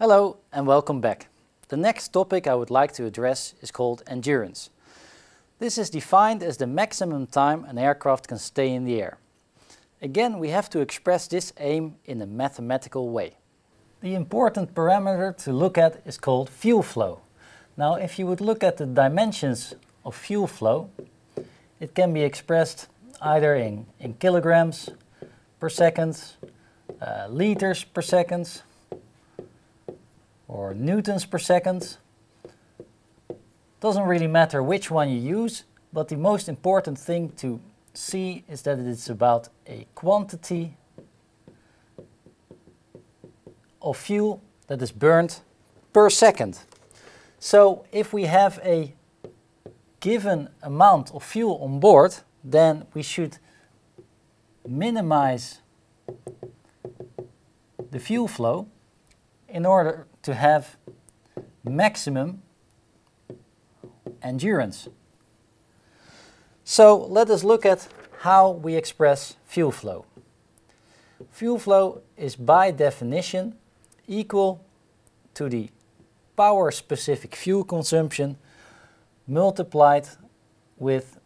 Hello and welcome back. The next topic I would like to address is called endurance. This is defined as the maximum time an aircraft can stay in the air. Again, we have to express this aim in a mathematical way. The important parameter to look at is called fuel flow. Now, if you would look at the dimensions of fuel flow, it can be expressed either in, in kilograms per second, uh, liters per second, or newtons per second. Doesn't really matter which one you use, but the most important thing to see is that it is about a quantity of fuel that is burned per second. So if we have a given amount of fuel on board, then we should minimize the fuel flow in order to have maximum endurance. So let us look at how we express fuel flow. Fuel flow is by definition equal to the power specific fuel consumption multiplied with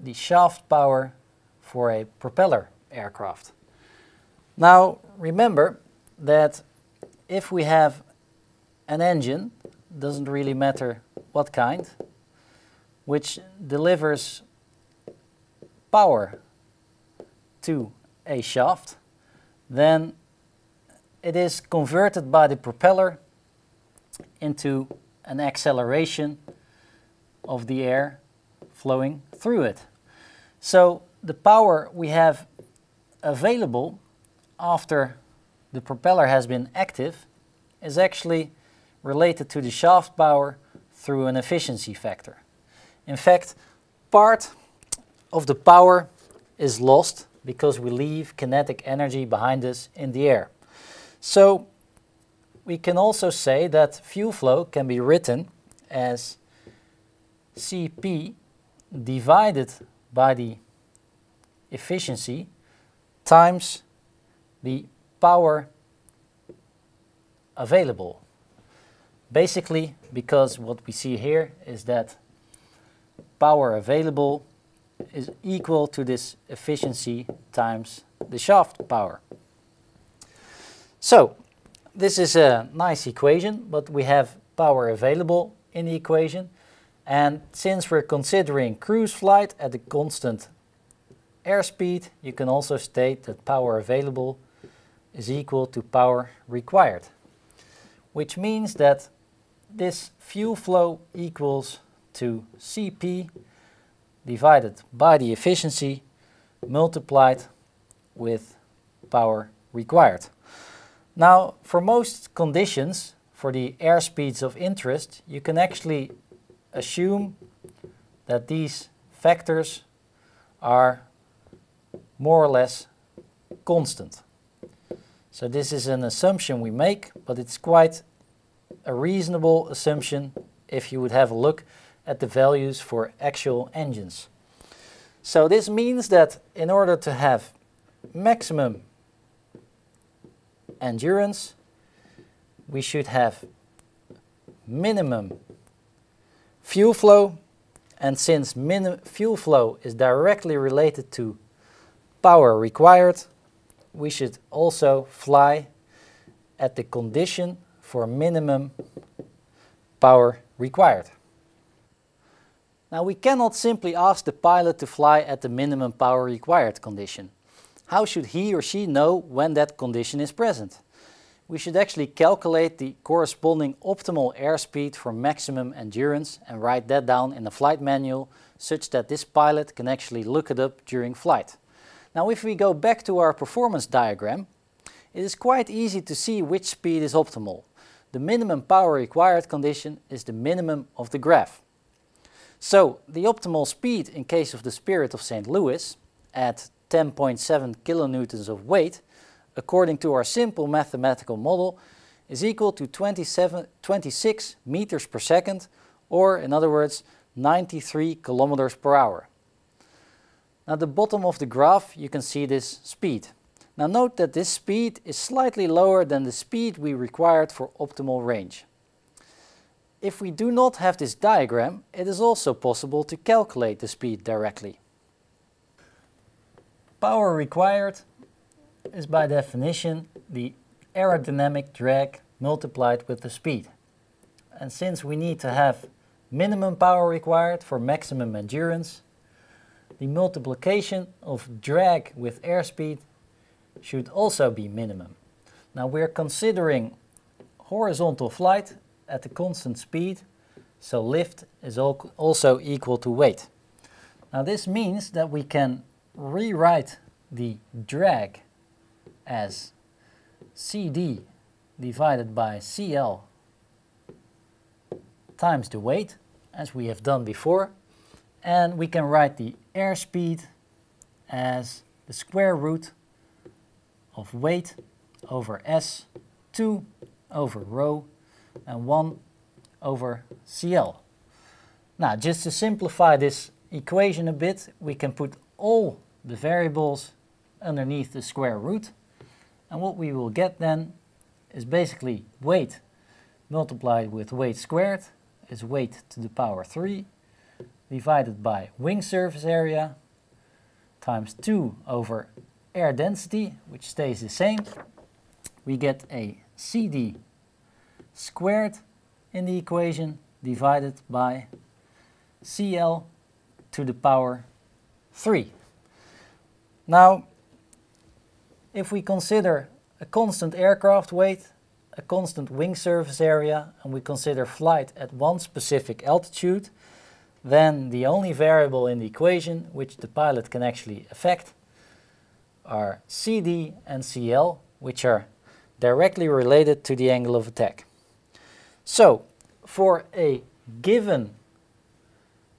the shaft power for a propeller aircraft. Now remember that if we have an engine, doesn't really matter what kind, which delivers power to a shaft, then it is converted by the propeller into an acceleration of the air flowing through it. So the power we have available after the propeller has been active is actually related to the shaft power through an efficiency factor. In fact, part of the power is lost because we leave kinetic energy behind us in the air. So we can also say that fuel flow can be written as Cp divided by the efficiency times the power available. Basically, because what we see here is that power available is equal to this efficiency times the shaft power. So, this is a nice equation, but we have power available in the equation. And since we're considering cruise flight at a constant airspeed, you can also state that power available is equal to power required, which means that this fuel flow equals to Cp divided by the efficiency multiplied with power required. Now, for most conditions, for the airspeeds of interest, you can actually assume that these factors are more or less constant. So this is an assumption we make, but it's quite a reasonable assumption if you would have a look at the values for actual engines. So this means that in order to have maximum endurance, we should have minimum fuel flow and since fuel flow is directly related to power required, we should also fly at the condition for minimum power required. Now we cannot simply ask the pilot to fly at the minimum power required condition. How should he or she know when that condition is present? We should actually calculate the corresponding optimal airspeed for maximum endurance and write that down in the flight manual such that this pilot can actually look it up during flight. Now if we go back to our performance diagram, it is quite easy to see which speed is optimal. The minimum power required condition is the minimum of the graph. So the optimal speed in case of the Spirit of St. Louis at 10.7 kilonewtons of weight, according to our simple mathematical model, is equal to 27, 26 meters per second, or in other words, 93 kilometers per hour. At the bottom of the graph you can see this speed. Now note that this speed is slightly lower than the speed we required for optimal range. If we do not have this diagram, it is also possible to calculate the speed directly. Power required is by definition the aerodynamic drag multiplied with the speed. And since we need to have minimum power required for maximum endurance, the multiplication of drag with airspeed should also be minimum. Now we're considering horizontal flight at a constant speed, so lift is also equal to weight. Now this means that we can rewrite the drag as CD divided by CL times the weight, as we have done before. And we can write the airspeed as the square root of weight over S, 2 over rho, and 1 over CL. Now, just to simplify this equation a bit, we can put all the variables underneath the square root. And what we will get then is basically weight multiplied with weight squared is weight to the power 3 divided by wing surface area times 2 over air density, which stays the same. We get a CD squared in the equation divided by CL to the power 3. Now, if we consider a constant aircraft weight, a constant wing surface area, and we consider flight at one specific altitude, then the only variable in the equation which the pilot can actually affect are CD and CL, which are directly related to the angle of attack. So, for a given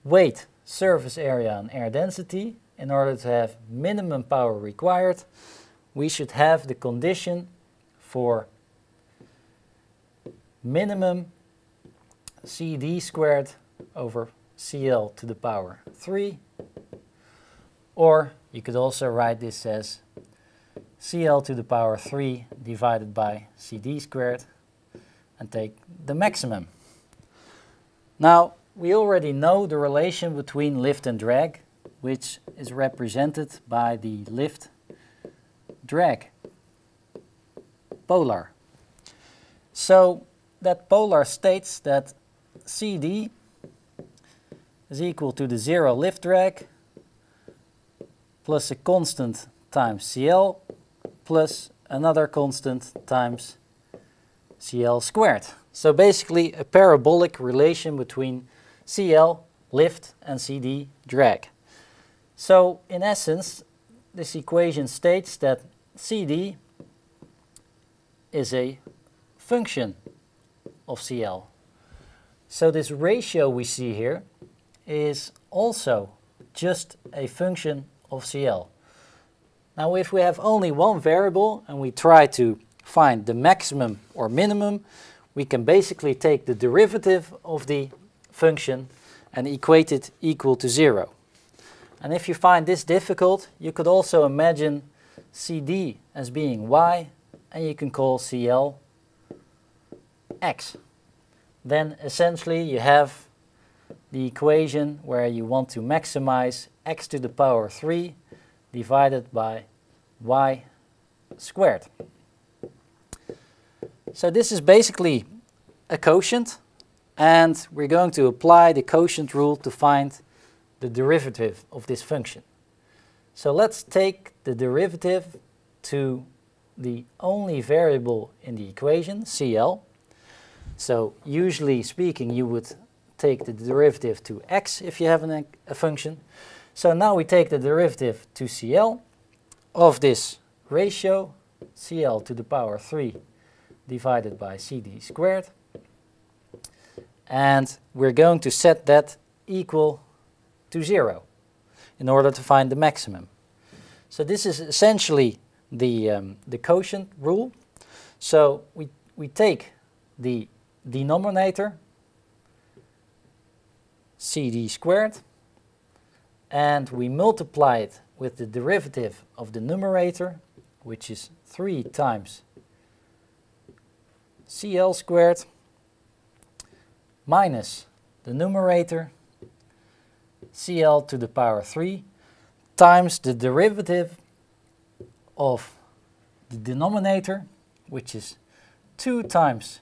weight, surface area and air density, in order to have minimum power required, we should have the condition for minimum CD squared over CL to the power 3 or you could also write this as CL to the power 3 divided by CD squared and take the maximum. Now we already know the relation between lift and drag which is represented by the lift drag polar. So that polar states that CD is equal to the zero lift drag plus a constant times CL plus another constant times CL squared. So basically a parabolic relation between CL, lift, and CD, drag. So in essence, this equation states that CD is a function of CL. So this ratio we see here is also just a function of CL. Now if we have only one variable and we try to find the maximum or minimum, we can basically take the derivative of the function and equate it equal to zero. And if you find this difficult, you could also imagine CD as being y and you can call CL x. Then essentially you have the equation where you want to maximize x to the power 3 divided by y squared. So this is basically a quotient and we're going to apply the quotient rule to find the derivative of this function. So let's take the derivative to the only variable in the equation, CL. So usually speaking you would take the derivative to x if you have an, a function. So now we take the derivative to CL of this ratio, CL to the power 3 divided by CD squared. And we're going to set that equal to 0 in order to find the maximum. So this is essentially the, um, the quotient rule. So we, we take the denominator cd squared and we multiply it with the derivative of the numerator which is 3 times Cl squared minus the numerator Cl to the power 3 times the derivative of the denominator, which is 2 times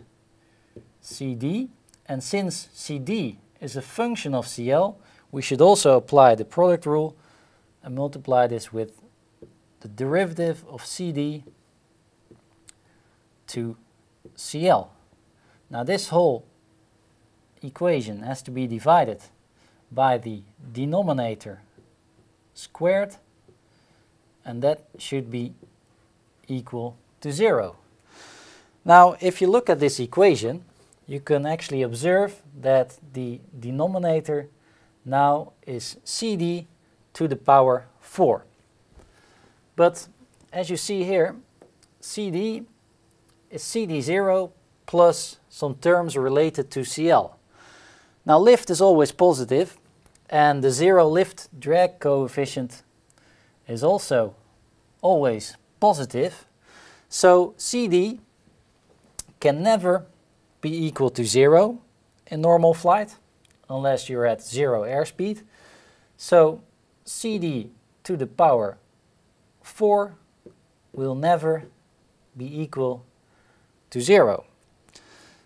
CD. And since CD is a function of Cl, we should also apply the product rule and multiply this with the derivative of CD to Cl. Now this whole equation has to be divided by the denominator squared and that should be equal to 0. Now if you look at this equation you can actually observe that the denominator now is CD to the power 4. But as you see here, CD is CD0 plus some terms related to CL. Now lift is always positive and the zero lift drag coefficient is also always positive. So CD can never be equal to zero in normal flight unless you're at zero airspeed. So CD to the power 4 will never be equal to 0.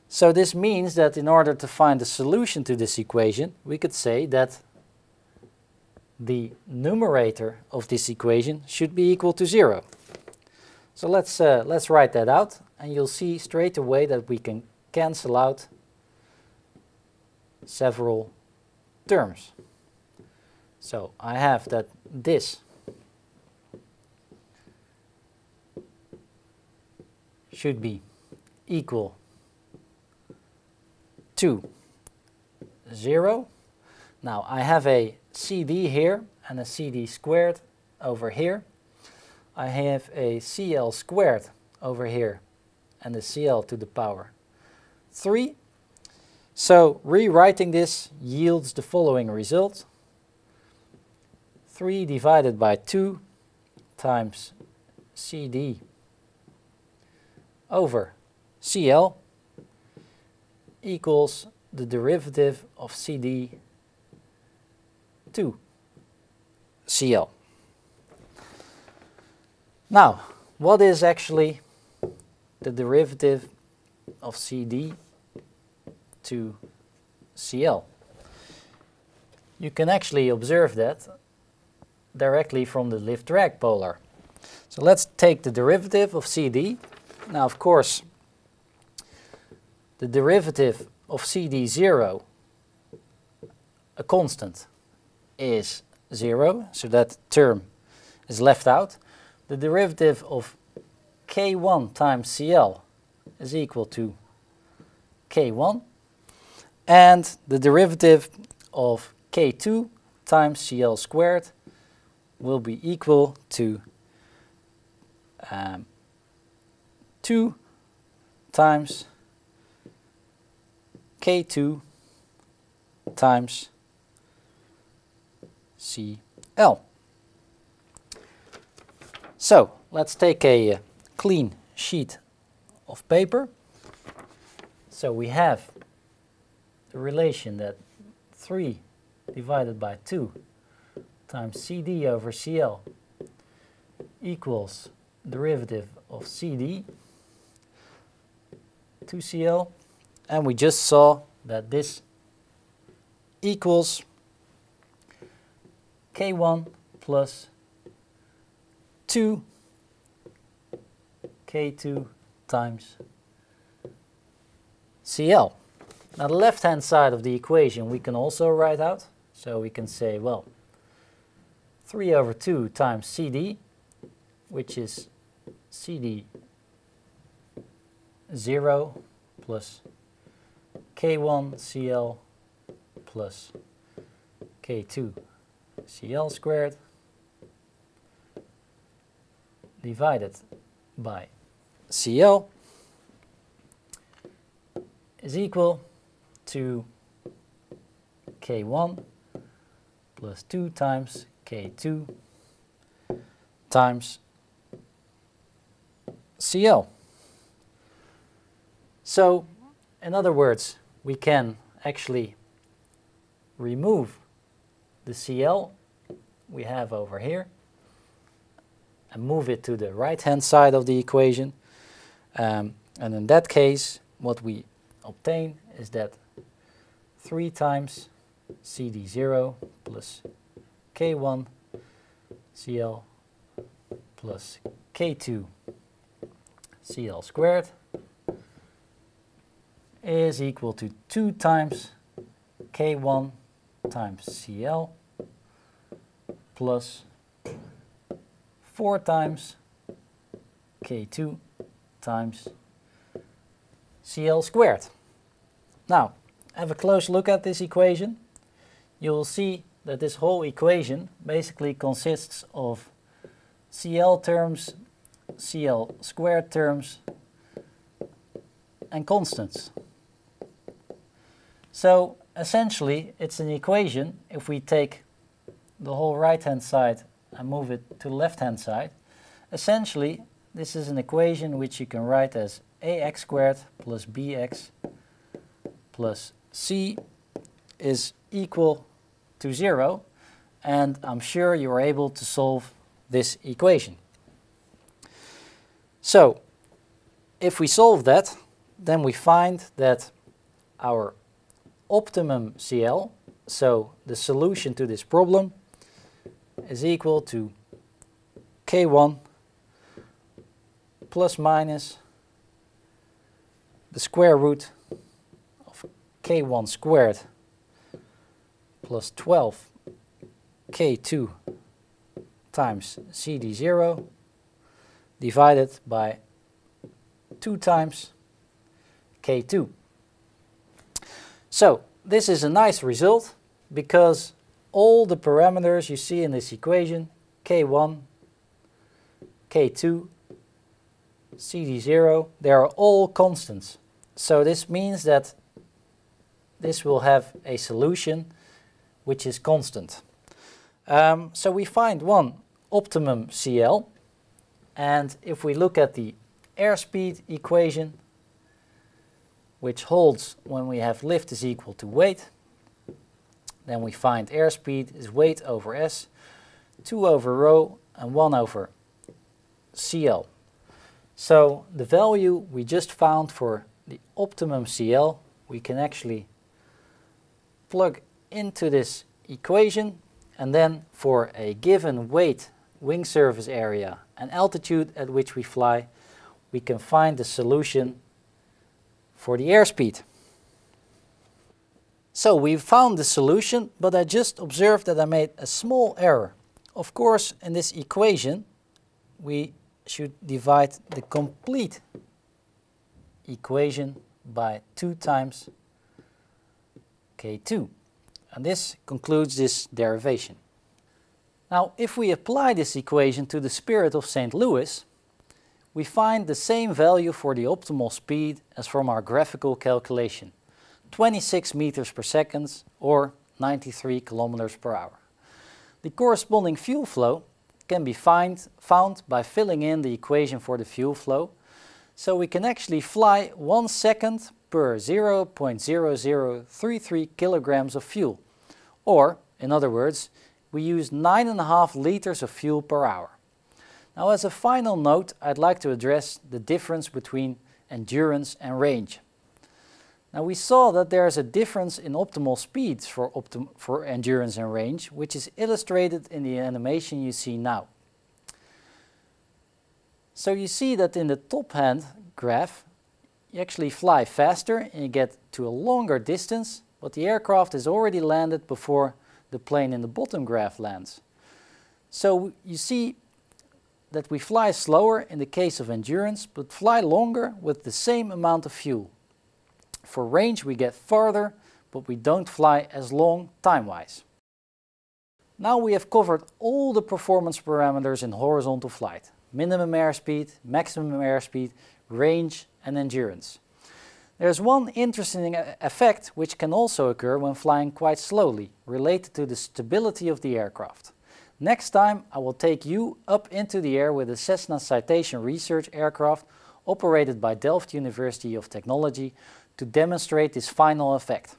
So this means that in order to find the solution to this equation, we could say that the numerator of this equation should be equal to 0. So let's, uh, let's write that out and you'll see straight away that we can cancel out several terms. So I have that this should be equal to 0. Now I have a CD here and a CD squared over here. I have a CL squared over here and a CL to the power 3. So rewriting this yields the following result. 3 divided by 2 times CD over CL equals the derivative of CD to CL. Now, what is actually the derivative of CD to CL? You can actually observe that directly from the lift drag polar. So let's take the derivative of CD. Now of course the derivative of CD0, a constant, is 0, so that term is left out. The derivative of K1 times CL is equal to K1 and the derivative of K2 times CL squared will be equal to um, 2 times K2 times CL. So let's take a uh, clean sheet of paper. So we have the relation that 3 divided by 2 times CD over CL equals derivative of CD to CL and we just saw that this equals K1 plus 2 K2 times CL. Now the left hand side of the equation we can also write out. So we can say, well, 3 over 2 times CD, which is CD 0 plus K1 CL plus K2 CL squared divided by CL is equal to K1 plus 2 times K2 times CL. So, in other words, we can actually remove the CL we have over here and move it to the right hand side of the equation. Um, and in that case, what we obtain is that 3 times CD0 plus K1 CL plus K2 CL squared is equal to 2 times K1 times CL plus 4 times K2 times CL squared. Now, have a close look at this equation. You will see that this whole equation basically consists of CL terms, CL squared terms, and constants. So essentially it's an equation if we take the whole right hand side and move it to the left hand side. Essentially this is an equation which you can write as ax squared plus bx plus c is equal to 0 and I'm sure you are able to solve this equation. So if we solve that then we find that our optimum CL, so the solution to this problem, is equal to K1 plus minus the square root K1 squared plus 12 K2 times CD0 divided by 2 times K2. So this is a nice result because all the parameters you see in this equation, K1, K2, CD0, they are all constants. So this means that this will have a solution which is constant. Um, so we find one optimum CL and if we look at the airspeed equation which holds when we have lift is equal to weight. Then we find airspeed is weight over s, 2 over rho and 1 over CL. So the value we just found for the optimum CL we can actually plug into this equation and then for a given weight, wing surface area and altitude at which we fly we can find the solution for the airspeed. So we've found the solution, but I just observed that I made a small error. Of course, in this equation, we should divide the complete equation by 2 times k2. And this concludes this derivation. Now, if we apply this equation to the Spirit of St. Louis, we find the same value for the optimal speed as from our graphical calculation, 26 meters per second or 93 kilometers per hour. The corresponding fuel flow can be find, found by filling in the equation for the fuel flow, so we can actually fly 1 second per 0.0033 kilograms of fuel, or, in other words, we use 9.5 liters of fuel per hour. Now as a final note, I'd like to address the difference between endurance and range. Now we saw that there is a difference in optimal speeds for, optim for endurance and range, which is illustrated in the animation you see now. So you see that in the top hand graph, you actually fly faster and you get to a longer distance, but the aircraft has already landed before the plane in the bottom graph lands. So you see that we fly slower in the case of endurance, but fly longer with the same amount of fuel. For range we get farther, but we don't fly as long time-wise. Now we have covered all the performance parameters in horizontal flight. Minimum airspeed, maximum airspeed, range and endurance. There's one interesting effect which can also occur when flying quite slowly, related to the stability of the aircraft. Next time I will take you up into the air with a Cessna Citation Research aircraft operated by Delft University of Technology to demonstrate this final effect.